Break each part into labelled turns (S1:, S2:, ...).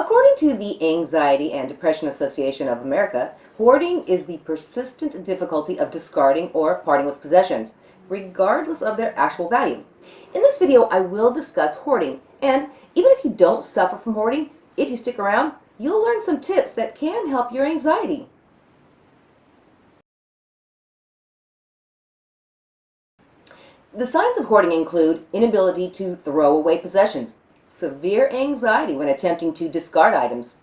S1: According to the Anxiety and Depression Association of America, hoarding is the persistent difficulty of discarding or parting with possessions, regardless of their actual value. In this video, I will discuss hoarding, and even if you don't suffer from hoarding, if you stick around, you'll learn some tips that can help your anxiety. The signs of hoarding include inability to throw away possessions, severe anxiety when attempting to discard items,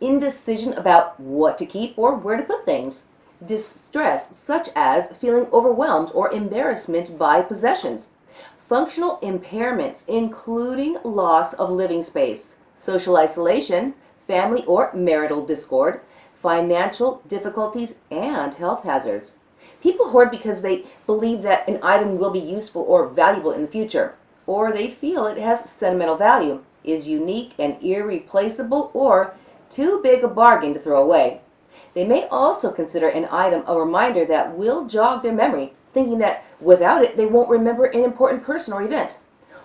S1: indecision about what to keep or where to put things, distress such as feeling overwhelmed or embarrassment by possessions, functional impairments including loss of living space, social isolation, family or marital discord, financial difficulties, and health hazards. People hoard because they believe that an item will be useful or valuable in the future, or they feel it has sentimental value, is unique and irreplaceable, or too big a bargain to throw away. They may also consider an item a reminder that will jog their memory, thinking that without it they won't remember an important person or event.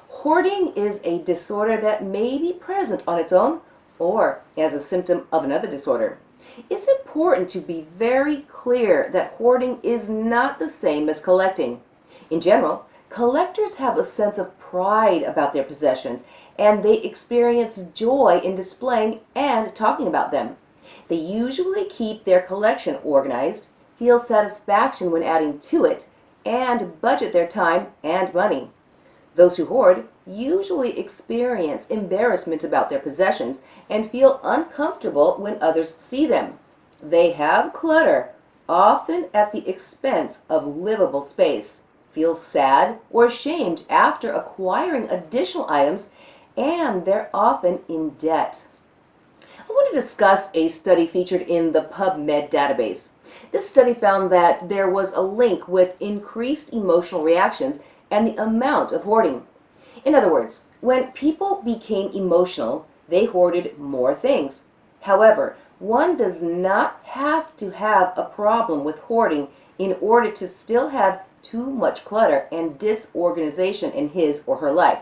S1: Hoarding is a disorder that may be present on its own or as a symptom of another disorder. It's important to be very clear that hoarding is not the same as collecting. In general, collectors have a sense of pride about their possessions and they experience joy in displaying and talking about them. They usually keep their collection organized, feel satisfaction when adding to it, and budget their time and money. Those who hoard usually experience embarrassment about their possessions and feel uncomfortable when others see them. They have clutter, often at the expense of livable space, feel sad or ashamed after acquiring additional items, and they're often in debt. I want to discuss a study featured in the PubMed database. This study found that there was a link with increased emotional reactions and the amount of hoarding. In other words, when people became emotional, they hoarded more things. However, one does not have to have a problem with hoarding in order to still have too much clutter and disorganization in his or her life.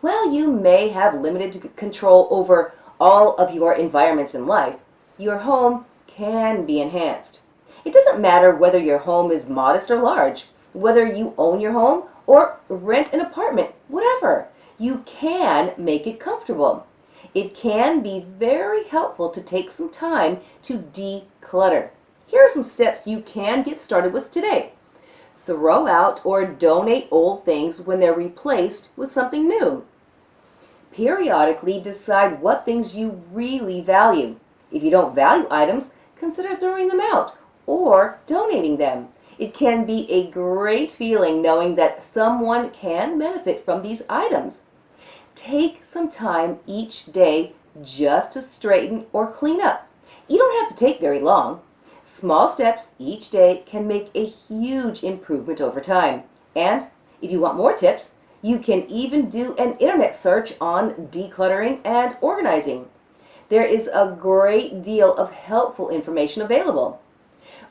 S1: While you may have limited control over all of your environments in life, your home can be enhanced. It doesn't matter whether your home is modest or large, whether you own your home or rent an apartment, whatever. You can make it comfortable. It can be very helpful to take some time to declutter. Here are some steps you can get started with today. Throw out or donate old things when they're replaced with something new. Periodically decide what things you really value. If you don't value items, consider throwing them out or donating them. It can be a great feeling knowing that someone can benefit from these items. Take some time each day just to straighten or clean up. You don't have to take very long. Small steps each day can make a huge improvement over time. And if you want more tips, you can even do an internet search on decluttering and organizing. There is a great deal of helpful information available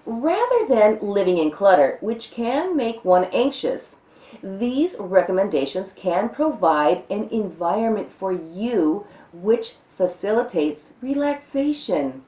S1: rather than living in clutter, which can make one anxious. These recommendations can provide an environment for you which facilitates relaxation.